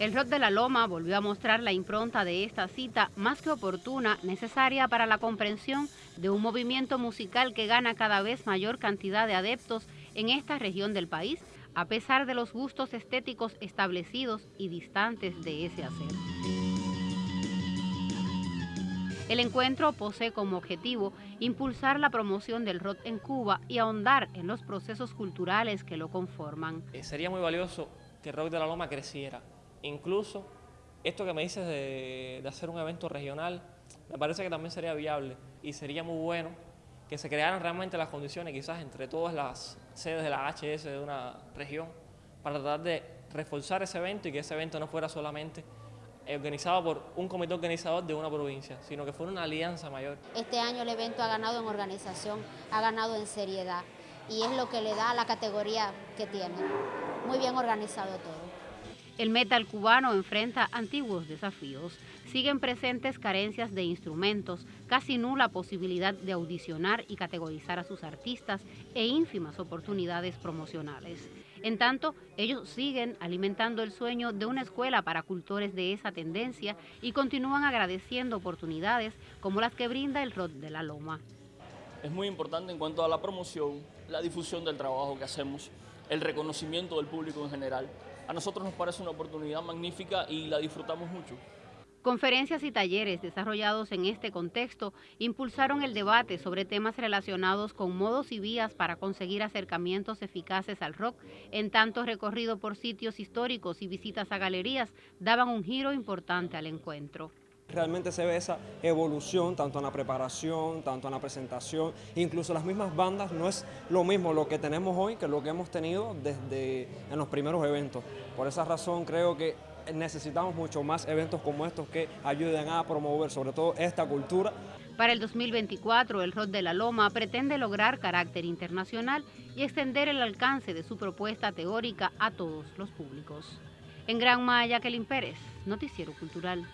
El rock de la Loma volvió a mostrar la impronta de esta cita más que oportuna, necesaria para la comprensión de un movimiento musical que gana cada vez mayor cantidad de adeptos en esta región del país, a pesar de los gustos estéticos establecidos y distantes de ese hacer. El encuentro posee como objetivo impulsar la promoción del rock en Cuba y ahondar en los procesos culturales que lo conforman. Eh, sería muy valioso que el rock de la Loma creciera, Incluso esto que me dices de, hacer un evento regional, me parece que también sería viable y sería muy bueno que se crearan realmente las condiciones, quizás entre todas las sedes de la HS de una región, para tratar de reforzar ese evento y que ese evento no fuera solamente organizado por un comité organizador de una provincia, sino que fuera una alianza mayor. Este año el evento ha ganado en organización, ha ganado en seriedad y es lo que le da la categoría que tiene. Muy bien organizado todo. El metal cubano enfrenta antiguos desafíos. Siguen presentes carencias de instrumentos, casi nula posibilidad de audicionar y categorizar a sus artistas e ínfimas oportunidades promocionales. En tanto, ellos siguen alimentando el sueño de una escuela para cultores de esa tendencia y continúan agradeciendo oportunidades como las que brinda el ROD de la Loma. Es muy importante en cuanto a la promoción, la difusión del trabajo que hacemos, el reconocimiento del público en general a nosotros nos parece una oportunidad magnífica y la disfrutamos mucho. Conferencias y talleres desarrollados en este contexto impulsaron el debate sobre temas relacionados con modos y vías para conseguir acercamientos eficaces al rock, en tanto recorrido por sitios históricos y visitas a galerías daban un giro importante al encuentro. Realmente se ve esa evolución tanto en la preparación, tanto en la presentación, incluso las mismas bandas no es lo mismo lo que tenemos hoy que lo que hemos tenido desde en los primeros eventos. Por esa razón creo que necesitamos mucho más eventos como estos que ayuden a promover sobre todo esta cultura. Para el 2024, el Rock de la Loma pretende lograr carácter internacional y extender el alcance de su propuesta teórica a todos los públicos. En Gran Maya, Kelly Pérez, Noticiero Cultural.